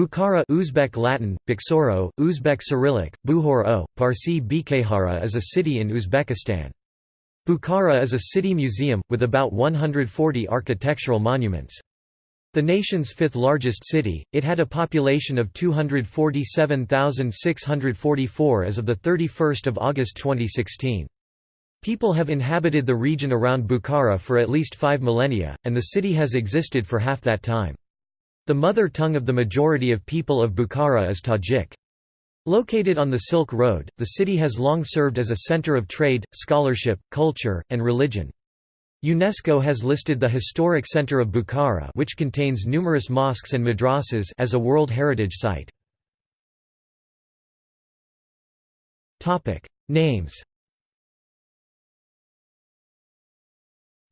Bukhara Uzbek Latin, Bukhara, Uzbek Cyrillic, Buhor o, Parsi Bkhara is a city in Uzbekistan. Bukhara is a city museum, with about 140 architectural monuments. The nation's fifth largest city, it had a population of 247,644 as of 31 August 2016. People have inhabited the region around Bukhara for at least five millennia, and the city has existed for half that time. The mother tongue of the majority of people of Bukhara is Tajik. Located on the Silk Road, the city has long served as a center of trade, scholarship, culture, and religion. UNESCO has listed the historic center of Bukhara which contains numerous mosques and madrasas as a World Heritage Site. Names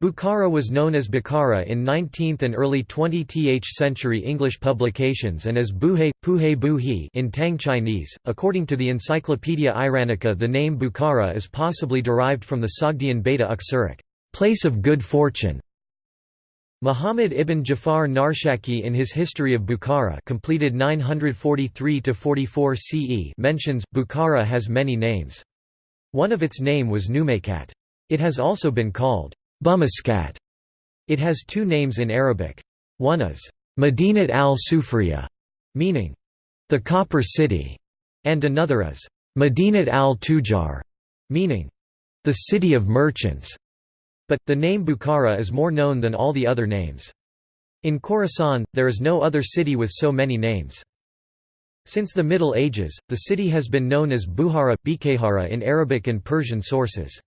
Bukhara was known as Bukhara in 19th and early 20th century English publications and as Buhe, Puhe Buhi in Tang Chinese. According to the Encyclopaedia Iranica the name Bukhara is possibly derived from the Sogdian Beta Uxuric, place of good fortune. Muhammad ibn Jafar Narshakhi in his History of Bukhara completed 943–44 CE mentions, Bukhara has many names. One of its name was Numaykat. It has also been called Bumaskat. It has two names in Arabic. One is Madinat al-Sufriya, meaning the copper city, and another is Madinat al-Tujar, meaning the city of merchants. But, the name Bukhara is more known than all the other names. In Khorasan, there is no other city with so many names. Since the Middle Ages, the city has been known as Buhara, Bkhara in Arabic and Persian sources.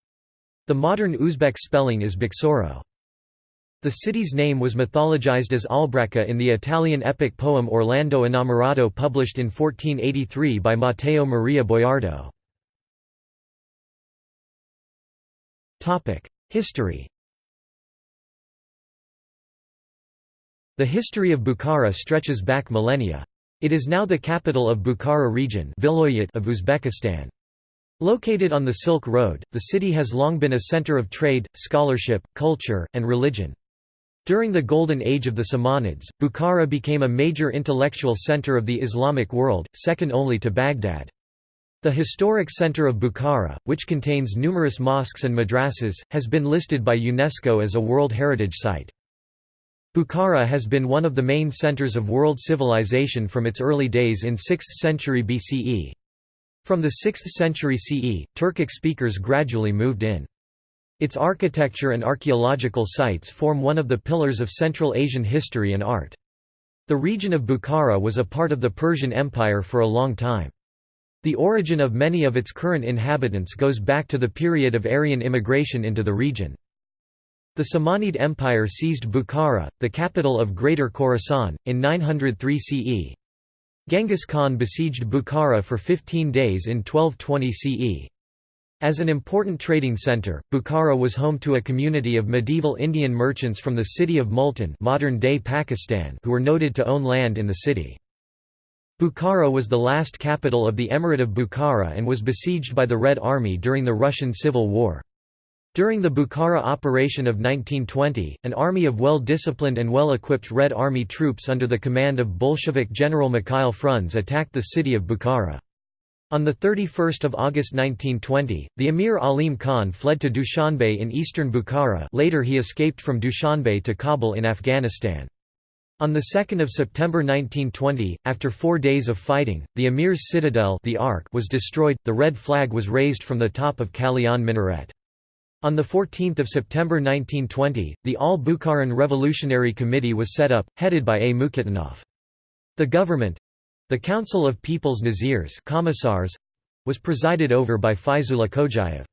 The modern Uzbek spelling is Buxoro. The city's name was mythologized as Albracca in the Italian epic poem Orlando Innamorato published in 1483 by Matteo Maria Boiardo. History The history of Bukhara stretches back millennia. It is now the capital of Bukhara region of Uzbekistan. Located on the Silk Road, the city has long been a center of trade, scholarship, culture, and religion. During the Golden Age of the Samanids, Bukhara became a major intellectual center of the Islamic world, second only to Baghdad. The historic center of Bukhara, which contains numerous mosques and madrasas, has been listed by UNESCO as a World Heritage Site. Bukhara has been one of the main centers of world civilization from its early days in 6th century BCE. From the 6th century CE, Turkic speakers gradually moved in. Its architecture and archaeological sites form one of the pillars of Central Asian history and art. The region of Bukhara was a part of the Persian Empire for a long time. The origin of many of its current inhabitants goes back to the period of Aryan immigration into the region. The Samanid Empire seized Bukhara, the capital of Greater Khorasan, in 903 CE. Genghis Khan besieged Bukhara for 15 days in 1220 CE. As an important trading center, Bukhara was home to a community of medieval Indian merchants from the city of Multan modern-day Pakistan who were noted to own land in the city. Bukhara was the last capital of the Emirate of Bukhara and was besieged by the Red Army during the Russian Civil War. During the Bukhara operation of 1920, an army of well-disciplined and well-equipped Red Army troops under the command of Bolshevik General Mikhail Frunze attacked the city of Bukhara. On 31 August 1920, the Emir Alim Khan fled to Dushanbe in eastern Bukhara later he escaped from Dushanbe to Kabul in Afghanistan. On 2 September 1920, after four days of fighting, the Emir's citadel the Ark was destroyed, the red flag was raised from the top of Kalyan minaret. On 14 September 1920, the All-Bukharan Revolutionary Committee was set up, headed by A. Mukhtanov. The government—the Council of People's Nazirs was presided over by Faizullah Khojayev.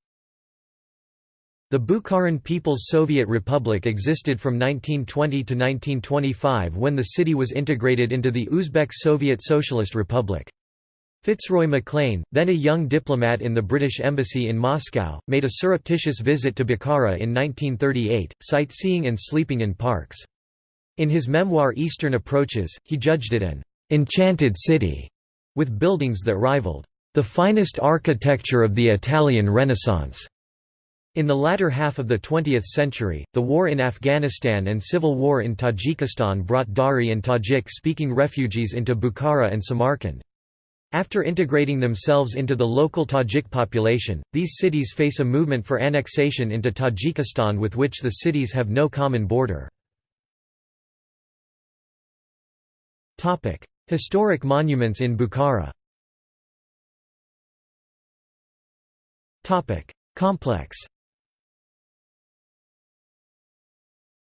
The Bukharan People's Soviet Republic existed from 1920 to 1925 when the city was integrated into the Uzbek Soviet Socialist Republic. Fitzroy MacLean, then a young diplomat in the British Embassy in Moscow, made a surreptitious visit to Bukhara in 1938, sightseeing and sleeping in parks. In his memoir Eastern Approaches, he judged it an «enchanted city» with buildings that rivaled «the finest architecture of the Italian Renaissance». In the latter half of the 20th century, the war in Afghanistan and civil war in Tajikistan brought Dari and Tajik-speaking refugees into Bukhara and Samarkand. After integrating themselves into the local Tajik population, these cities face a movement for annexation into Tajikistan with which the cities have no common border. Historic monuments in Bukhara Complex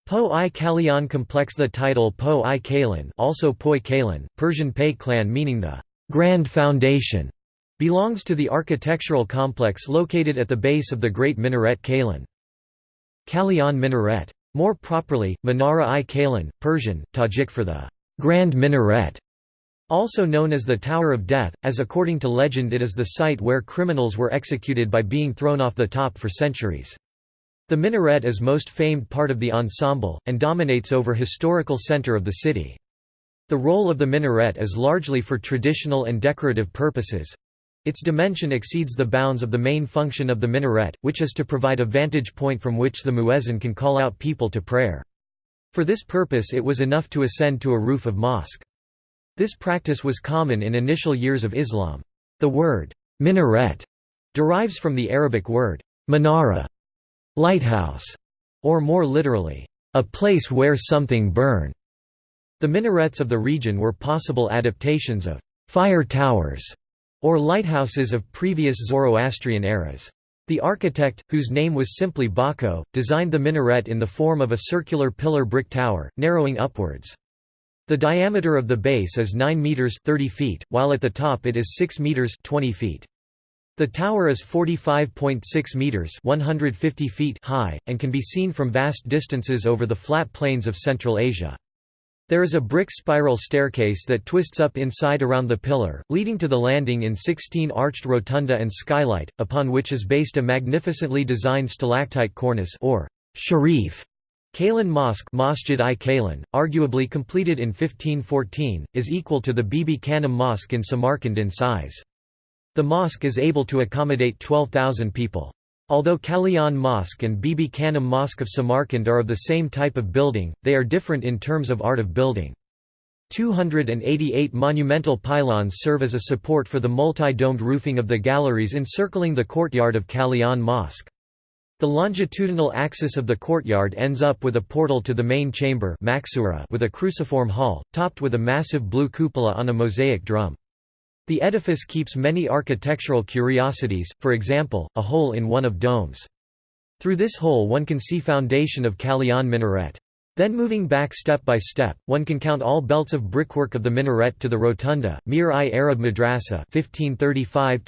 Po-i Kalyan complex The title Po-i Kalan also Poi Kalan, Persian Pei clan meaning the «Grand Foundation», belongs to the architectural complex located at the base of the Great Minaret Kalan. Kalyan Minaret. More properly, Menara-i Kalan, Persian, Tajik for the «Grand Minaret», also known as the Tower of Death, as according to legend it is the site where criminals were executed by being thrown off the top for centuries. The minaret is most famed part of the ensemble, and dominates over historical center of the city. The role of the minaret is largely for traditional and decorative purposes. Its dimension exceeds the bounds of the main function of the minaret, which is to provide a vantage point from which the muezzin can call out people to prayer. For this purpose it was enough to ascend to a roof of mosque. This practice was common in initial years of Islam. The word, minaret, derives from the Arabic word, manara, lighthouse, or more literally, a place where something burn. The minarets of the region were possible adaptations of fire towers or lighthouses of previous Zoroastrian eras. The architect, whose name was simply Bako, designed the minaret in the form of a circular pillar brick tower, narrowing upwards. The diameter of the base is 9 meters 30 feet, while at the top it is 6 meters 20 feet. The tower is 45.6 meters 150 feet high and can be seen from vast distances over the flat plains of Central Asia. There is a brick spiral staircase that twists up inside around the pillar, leading to the landing in 16 arched rotunda and skylight, upon which is based a magnificently designed stalactite cornice or sharif. Kalan Mosque Masjid i Kalan, arguably completed in 1514, is equal to the Bibi Khanum Mosque in Samarkand in size. The mosque is able to accommodate 12,000 people. Although Kalyan Mosque and Bibi Khanum Mosque of Samarkand are of the same type of building, they are different in terms of art of building. 288 monumental pylons serve as a support for the multi-domed roofing of the galleries encircling the courtyard of Kalyan Mosque. The longitudinal axis of the courtyard ends up with a portal to the main chamber with a cruciform hall, topped with a massive blue cupola on a mosaic drum. The edifice keeps many architectural curiosities, for example, a hole in one of domes. Through this hole one can see foundation of Kalyan minaret. Then moving back step by step, one can count all belts of brickwork of the minaret to the rotunda, Mir-i Arab Madrasa 1535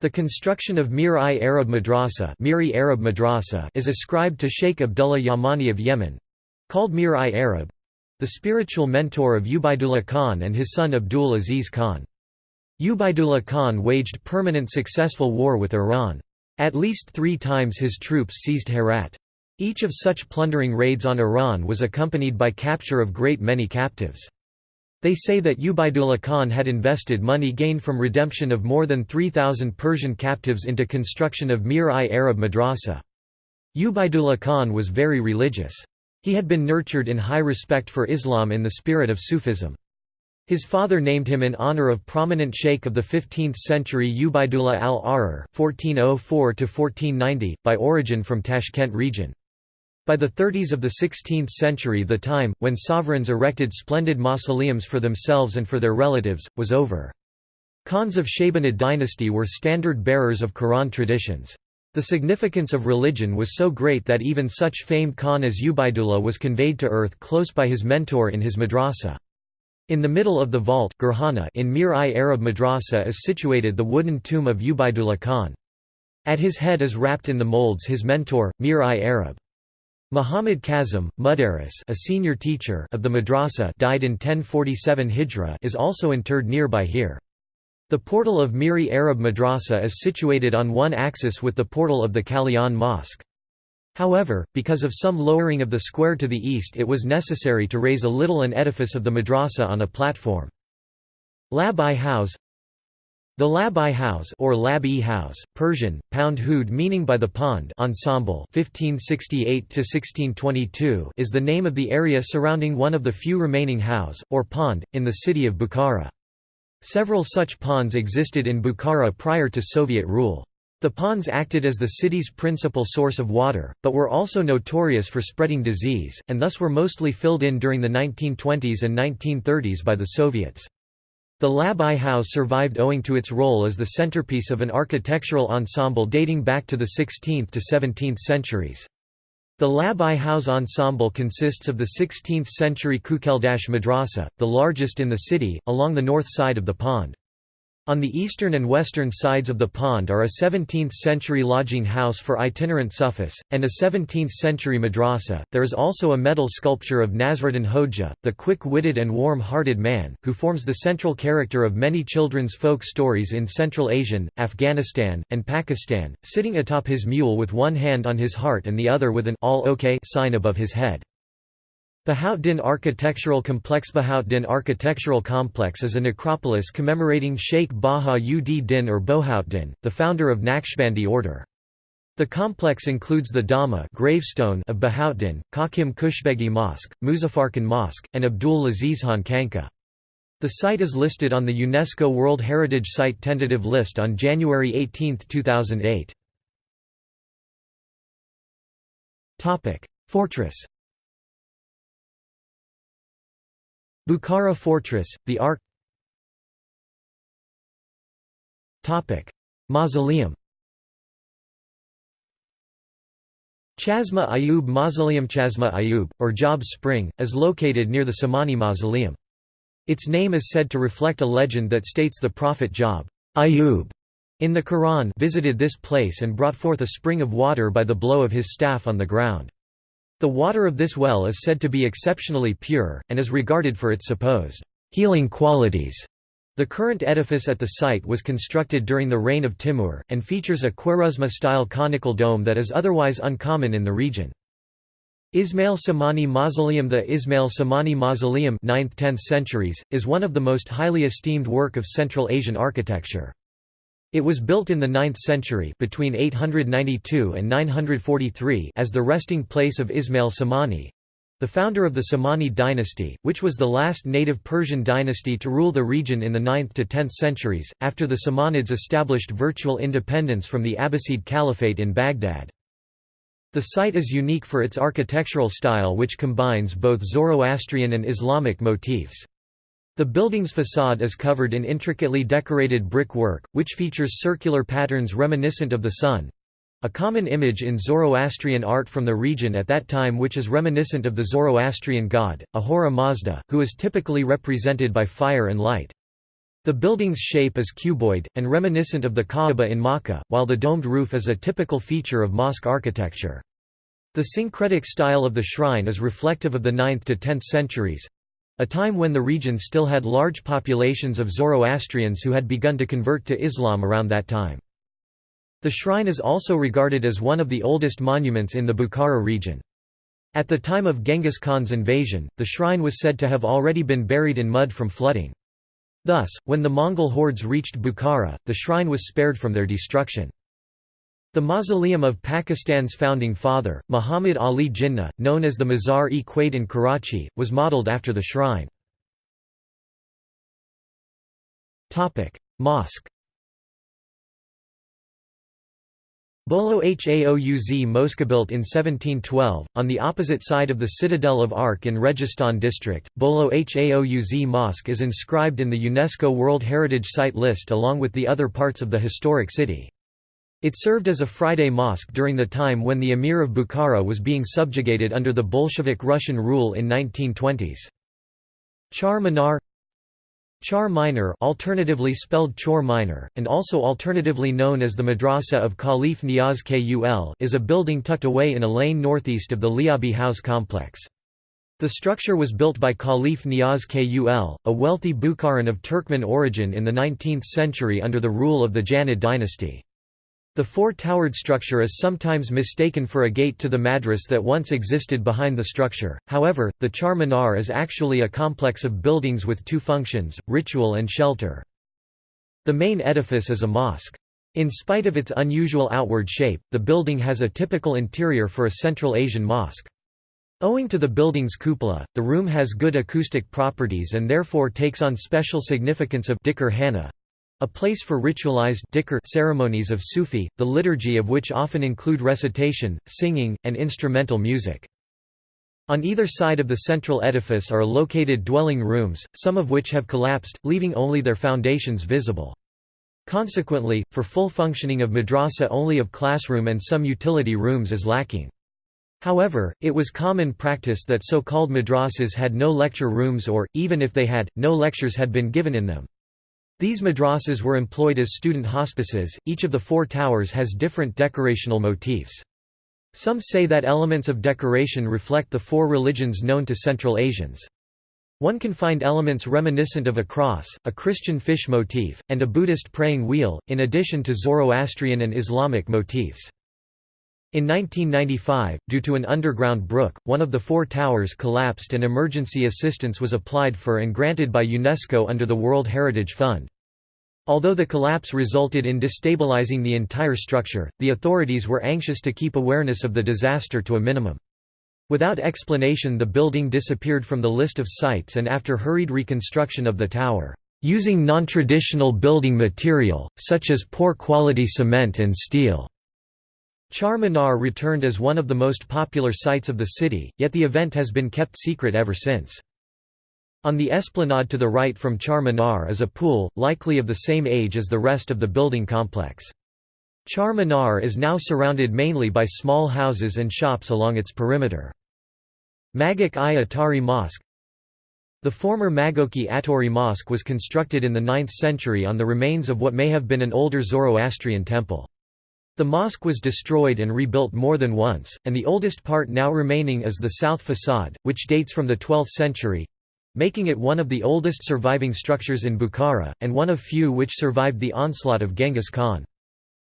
The construction of Mir-i Arab Madrasa, Miri Arab Madrasa is ascribed to Sheikh Abdullah Yamani of Yemen—called Mir-i Arab, the spiritual mentor of Ubaidullah Khan and his son Abdul Aziz Khan. Ubaidullah Khan waged permanent successful war with Iran. At least three times his troops seized Herat. Each of such plundering raids on Iran was accompanied by capture of great many captives. They say that Ubaidullah Khan had invested money gained from redemption of more than 3,000 Persian captives into construction of Mir-i Arab Madrasa. Ubaidullah Khan was very religious. He had been nurtured in high respect for Islam in the spirit of Sufism. His father named him in honor of prominent sheikh of the 15th century Ubaidullah al-Ahrar (1404–1490), by origin from Tashkent region. By the 30s of the 16th century the time, when sovereigns erected splendid mausoleums for themselves and for their relatives, was over. Khans of Shaybanid dynasty were standard bearers of Quran traditions. The significance of religion was so great that even such famed Khan as Ubaidullah was conveyed to earth close by his mentor in his madrasa. In the middle of the vault in Mir-i Arab Madrasa is situated the wooden tomb of Ubaidullah Khan. At his head is wrapped in the molds his mentor, Mir-i Arab. Muhammad Kazim, Mudaris a senior teacher of the madrasa died in 1047 Hijra is also interred nearby here. The portal of Miri Arab Madrasa is situated on one axis with the portal of the Kalyan Mosque. However, because of some lowering of the square to the east it was necessary to raise a little an edifice of the madrasa on a platform. Lab-i Hauz The Lab-i Hauz or Lab-e Hauz, Persian, pound hood meaning by the pond ensemble 1568 is the name of the area surrounding one of the few remaining house, or pond, in the city of Bukhara. Several such ponds existed in Bukhara prior to Soviet rule. The ponds acted as the city's principal source of water, but were also notorious for spreading disease, and thus were mostly filled in during the 1920s and 1930s by the Soviets. The Lab-i Hauz survived owing to its role as the centerpiece of an architectural ensemble dating back to the 16th to 17th centuries. The Lab-i Hauz ensemble consists of the 16th-century Kukeldash Madrasa, the largest in the city, along the north side of the pond. On the eastern and western sides of the pond are a 17th-century lodging house for itinerant Sufis, and a 17th-century madrasa. There is also a metal sculpture of Nasruddin Hoja, the quick-witted and warm-hearted man, who forms the central character of many children's folk stories in Central Asian, Afghanistan, and Pakistan, sitting atop his mule with one hand on his heart and the other with an all okay sign above his head. Bahauddin Architectural Complex Bahauddin Architectural Complex is a necropolis commemorating Sheikh Baha ud Din or Bohauddin, the founder of Naqshbandi order. The complex includes the Dhamma gravestone of Bahauddin, Hakim Kushbegi Mosque, Muzaffarkhan Mosque, and Abdul Azizhan Khanqa. The site is listed on the UNESCO World Heritage Site tentative list on January 18, 2008. Fortress Bukhara Fortress, the Ark Mausoleum Chasma Ayub Mausoleum Chasma Ayub, or Job Spring, is located near the Samani Mausoleum. Its name is said to reflect a legend that states the prophet Job Ayub, in the Quran visited this place and brought forth a spring of water by the blow of his staff on the ground. The water of this well is said to be exceptionally pure, and is regarded for its supposed healing qualities. The current edifice at the site was constructed during the reign of Timur, and features a Khwarezma-style conical dome that is otherwise uncommon in the region. Ismail Samani Mausoleum The Ismail Samani Mausoleum 9th–10th centuries, is one of the most highly esteemed work of Central Asian architecture. It was built in the 9th century between 892 and 943 as the resting place of Ismail Samani, the founder of the Samani dynasty, which was the last native Persian dynasty to rule the region in the 9th to 10th centuries, after the Samanids established virtual independence from the Abbasid Caliphate in Baghdad. The site is unique for its architectural style which combines both Zoroastrian and Islamic motifs. The building's facade is covered in intricately decorated brickwork, which features circular patterns reminiscent of the sun—a common image in Zoroastrian art from the region at that time which is reminiscent of the Zoroastrian god, Ahura Mazda, who is typically represented by fire and light. The building's shape is cuboid, and reminiscent of the Kaaba in Makkah, while the domed roof is a typical feature of mosque architecture. The syncretic style of the shrine is reflective of the 9th to 10th centuries, a time when the region still had large populations of Zoroastrians who had begun to convert to Islam around that time. The shrine is also regarded as one of the oldest monuments in the Bukhara region. At the time of Genghis Khan's invasion, the shrine was said to have already been buried in mud from flooding. Thus, when the Mongol hordes reached Bukhara, the shrine was spared from their destruction. The mausoleum of Pakistan's founding father, Muhammad Ali Jinnah, known as the Mazar-e-Quaid in Karachi, was modelled after the shrine. Mosque Bolo Haouz Mosque built in 1712, on the opposite side of the citadel of Ark in Registan district, Bolo Haouz Mosque is inscribed in the UNESCO World Heritage Site list along with the other parts of the historic city. It served as a Friday mosque during the time when the Emir of Bukhara was being subjugated under the Bolshevik Russian rule in 1920s. Char Minar Char Minor alternatively spelled Chor Minor, and also alternatively known as the Madrasa of Khalif Niaz Kul is a building tucked away in a lane northeast of the Liabi Hauz complex. The structure was built by Khalif Niaz Kul, a wealthy Bukharan of Turkmen origin in the 19th century under the rule of the Janid dynasty. The four-towered structure is sometimes mistaken for a gate to the madras that once existed behind the structure, however, the Char Minar is actually a complex of buildings with two functions, ritual and shelter. The main edifice is a mosque. In spite of its unusual outward shape, the building has a typical interior for a Central Asian mosque. Owing to the building's cupola, the room has good acoustic properties and therefore takes on special significance of Hana, a place for ritualized ceremonies of Sufi, the liturgy of which often include recitation, singing, and instrumental music. On either side of the central edifice are located dwelling rooms, some of which have collapsed, leaving only their foundations visible. Consequently, for full functioning of madrasa only of classroom and some utility rooms is lacking. However, it was common practice that so-called madrasas had no lecture rooms or, even if they had, no lectures had been given in them. These madrasas were employed as student hospices, each of the four towers has different decorational motifs. Some say that elements of decoration reflect the four religions known to Central Asians. One can find elements reminiscent of a cross, a Christian fish motif, and a Buddhist praying wheel, in addition to Zoroastrian and Islamic motifs. In 1995, due to an underground brook, one of the four towers collapsed and emergency assistance was applied for and granted by UNESCO under the World Heritage Fund. Although the collapse resulted in destabilizing the entire structure, the authorities were anxious to keep awareness of the disaster to a minimum. Without explanation the building disappeared from the list of sites and after hurried reconstruction of the tower, using non-traditional building material, such as poor quality cement and steel. Char Minar returned as one of the most popular sites of the city, yet the event has been kept secret ever since. On the esplanade to the right from Char Minar is a pool, likely of the same age as the rest of the building complex. Char Minar is now surrounded mainly by small houses and shops along its perimeter. Magok i Atari Mosque The former Magoki-Attari Mosque was constructed in the 9th century on the remains of what may have been an older Zoroastrian temple. The mosque was destroyed and rebuilt more than once, and the oldest part now remaining is the south facade, which dates from the 12th century—making it one of the oldest surviving structures in Bukhara, and one of few which survived the onslaught of Genghis Khan.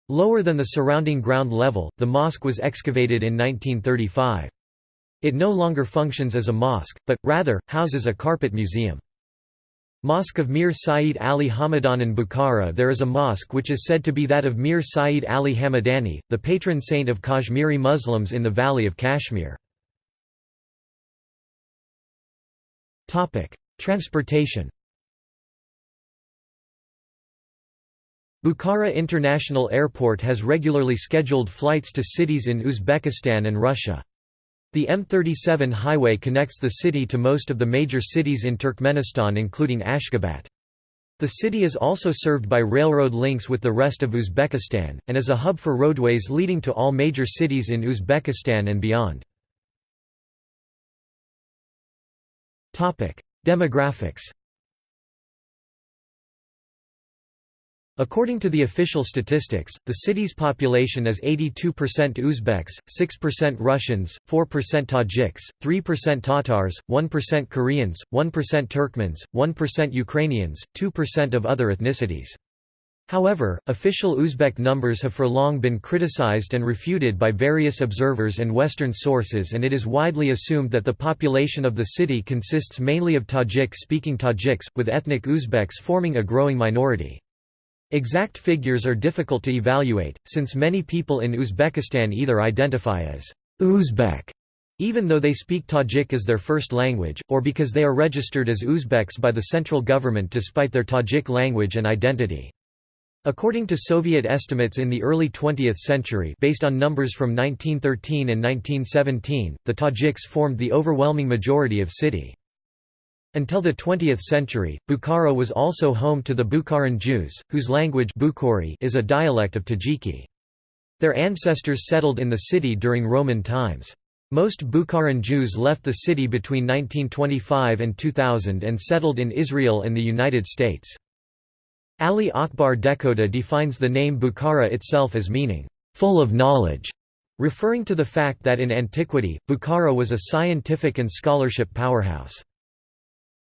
Lower than the surrounding ground level, the mosque was excavated in 1935. It no longer functions as a mosque, but, rather, houses a carpet museum. Mosque of Mir Saeed Ali Hamadan in Bukhara There is a mosque which is said to be that of Mir Saeed Ali Hamadani, the patron saint of Kashmiri Muslims in the Valley of Kashmir. Transportation Bukhara International Airport has regularly scheduled flights to cities in Uzbekistan and Russia. The M37 highway connects the city to most of the major cities in Turkmenistan including Ashgabat. The city is also served by railroad links with the rest of Uzbekistan, and is a hub for roadways leading to all major cities in Uzbekistan and beyond. Demographics According to the official statistics, the city's population is 82% Uzbeks, 6% Russians, 4% Tajiks, 3% Tatars, 1% Koreans, 1% Turkmens, 1% Ukrainians, 2% of other ethnicities. However, official Uzbek numbers have for long been criticized and refuted by various observers and Western sources and it is widely assumed that the population of the city consists mainly of Tajik-speaking Tajiks, with ethnic Uzbeks forming a growing minority. Exact figures are difficult to evaluate, since many people in Uzbekistan either identify as Uzbek even though they speak Tajik as their first language, or because they are registered as Uzbeks by the central government despite their Tajik language and identity. According to Soviet estimates in the early 20th century based on numbers from 1913 and 1917, the Tajiks formed the overwhelming majority of city. Until the 20th century, Bukhara was also home to the Bukharan Jews, whose language Bukhari is a dialect of Tajiki. Their ancestors settled in the city during Roman times. Most Bukharan Jews left the city between 1925 and 2000 and settled in Israel and the United States. Ali Akbar Dehkhoda defines the name Bukhara itself as meaning, "...full of knowledge", referring to the fact that in antiquity, Bukhara was a scientific and scholarship powerhouse.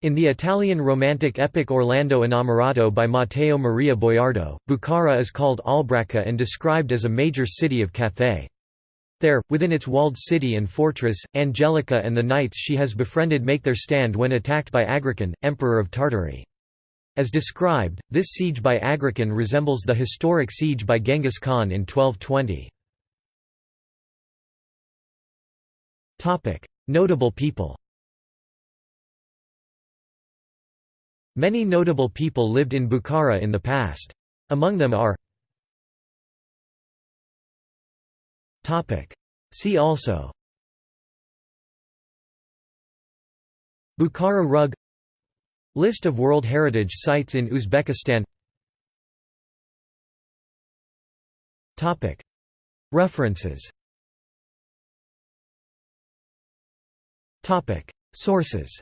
In the Italian Romantic epic Orlando Innamorato by Matteo Maria Boiardo, Bukhara is called Albracca and described as a major city of Cathay. There, within its walled city and fortress, Angelica and the knights she has befriended make their stand when attacked by Agrican, emperor of Tartary. As described, this siege by Agrican resembles the historic siege by Genghis Khan in 1220. Notable people Many notable people lived in Bukhara in the past. Among them are See also Bukhara rug List of World Heritage Sites in Uzbekistan References Sources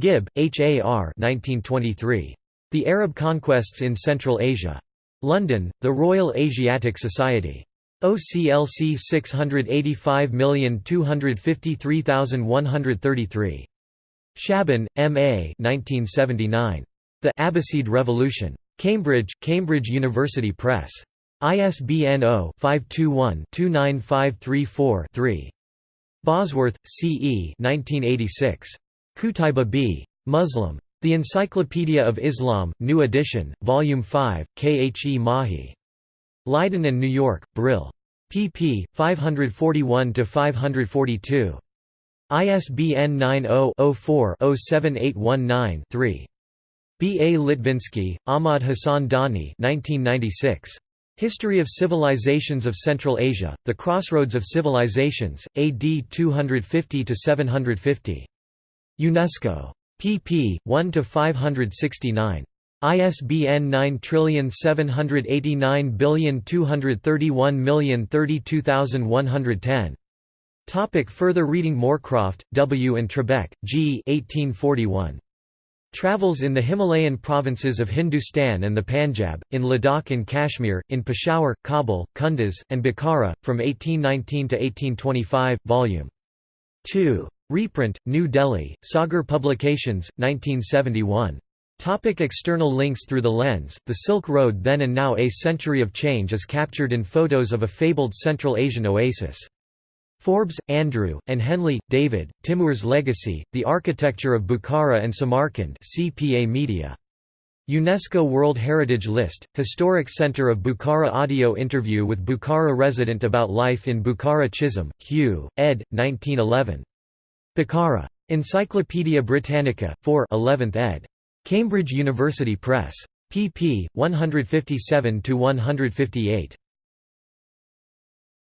Gibb, H. A. R. 1923. The Arab Conquests in Central Asia. London, The Royal Asiatic Society. OCLC 685253133. Shaban, M. A. 1979. The Abbasid Revolution. Cambridge, Cambridge University Press. ISBN 0-521-29534-3. Bosworth, C. E. 1986. Qutaiba b. Muslim. The Encyclopedia of Islam, New Edition, Volume 5, K. H. E. Mahi. Leiden and New York, Brill. pp. 541–542. ISBN 90-04-07819-3. B. A. Litvinsky, Ahmad Hassan Dani 1996. History of Civilizations of Central Asia, The Crossroads of Civilizations, AD 250–750. UNESCO. pp. 1–569. ISBN 9789231032110. Topic further reading Moorcroft, W. and Trebeck, G. 1841. Travels in the Himalayan provinces of Hindustan and the Panjab, in Ladakh and Kashmir, in Peshawar, Kabul, Kunduz, and Bukhara, from 1819 to 1825, Volume 2. Reprint, New Delhi, Sagar Publications, 1971. Topic external links Through the lens, the Silk Road then and now A century of change is captured in photos of a fabled Central Asian oasis. Forbes, Andrew, and Henley, David, Timur's Legacy, The Architecture of Bukhara and Samarkand CPA Media. UNESCO World Heritage List, Historic Center of Bukhara Audio interview with Bukhara resident about life in Bukhara Chisholm, Hugh, ed. 1911. Bukhara. Encyclopædia Britannica, 4 11th ed. Cambridge University Press. pp. 157–158.